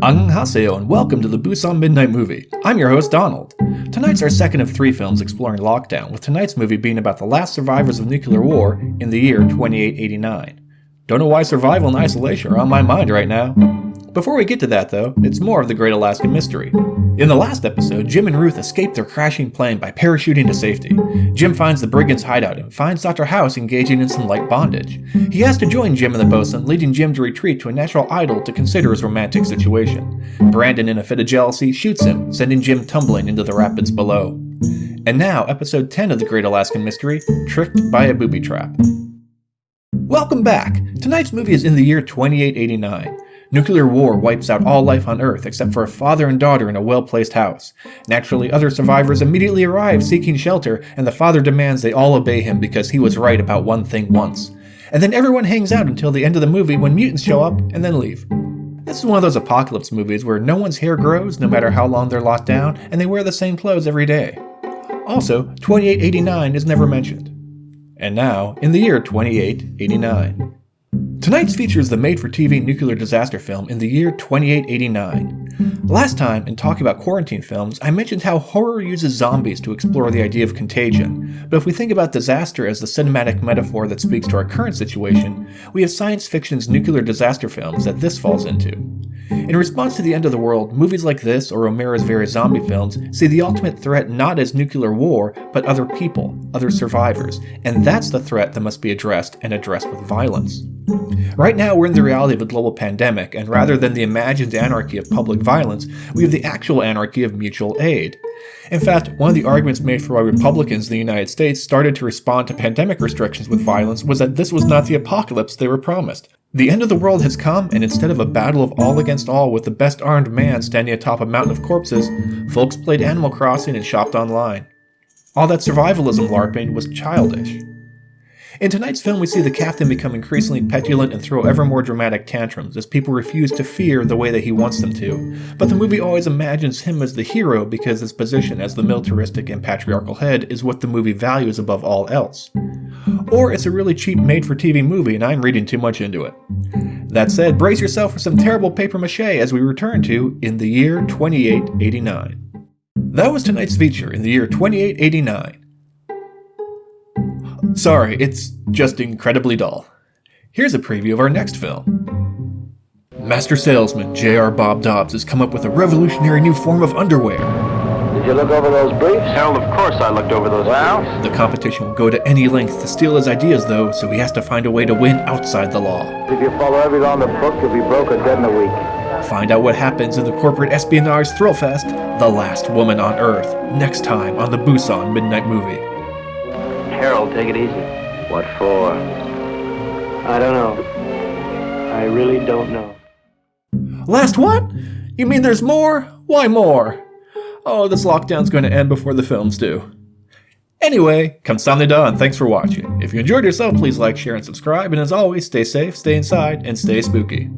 Annyeonghaseyo and welcome to the Busan Midnight Movie. I'm your host Donald. Tonight's our second of three films exploring lockdown, with tonight's movie being about the last survivors of nuclear war in the year 2889. Don't know why survival and isolation are on my mind right now. Before we get to that though, it's more of the Great Alaskan Mystery. In the last episode, Jim and Ruth escape their crashing plane by parachuting to safety. Jim finds the brigands' hideout and finds Dr. House engaging in some light bondage. He has to join Jim and the bosun, leading Jim to retreat to a natural idol to consider his romantic situation. Brandon, in a fit of jealousy, shoots him, sending Jim tumbling into the rapids below. And now, episode 10 of The Great Alaskan Mystery, Tricked by a Booby Trap. Welcome back! Tonight's movie is in the year 2889. Nuclear war wipes out all life on Earth except for a father and daughter in a well-placed house. Naturally, other survivors immediately arrive seeking shelter, and the father demands they all obey him because he was right about one thing once. And then everyone hangs out until the end of the movie when mutants show up and then leave. This is one of those apocalypse movies where no one's hair grows no matter how long they're locked down, and they wear the same clothes every day. Also, 2889 is never mentioned. And now, in the year 2889. Tonight's feature is the made-for-TV nuclear disaster film in the year 2889. Last time, in talking about quarantine films, I mentioned how horror uses zombies to explore the idea of contagion, but if we think about disaster as the cinematic metaphor that speaks to our current situation, we have science fiction's nuclear disaster films that this falls into. In response to the end of the world, movies like this or Romero's various zombie films see the ultimate threat not as nuclear war, but other people, other survivors, and that's the threat that must be addressed and addressed with violence. Right now we're in the reality of a global pandemic, and rather than the imagined anarchy of public violence, we have the actual anarchy of mutual aid. In fact, one of the arguments made for why Republicans in the United States started to respond to pandemic restrictions with violence was that this was not the apocalypse they were promised. The end of the world has come, and instead of a battle of all against all with the best armed man standing atop a mountain of corpses, folks played Animal Crossing and shopped online. All that survivalism LARPing was childish. In tonight's film, we see the captain become increasingly petulant and throw ever more dramatic tantrums as people refuse to fear the way that he wants them to. But the movie always imagines him as the hero because his position as the militaristic and patriarchal head is what the movie values above all else. Or it's a really cheap made-for-TV movie and I'm reading too much into it. That said, brace yourself for some terrible paper mache as we return to In the Year 2889. That was tonight's feature, In the Year 2889. Sorry, it's just incredibly dull. Here's a preview of our next film. Master salesman J.R. Bob Dobbs has come up with a revolutionary new form of underwear. Did you look over those briefs? Harold, of course I looked over those Well? briefs. The competition will go to any length to steal his ideas though, so he has to find a way to win outside the law. If you follow every law in the book, you'll be broke or dead in a week. Find out what happens in the corporate espionage thrill fest, The Last Woman on Earth, next time on the Busan Midnight Movie. Harold, take it easy. What for? I don't know. I really don't know. Last what? You mean there's more? Why more? Oh, this lockdown's going to end before the films do. Anyway, kamsamnida and thanks for watching. If you enjoyed yourself, please like, share, and subscribe, and as always, stay safe, stay inside, and stay spooky.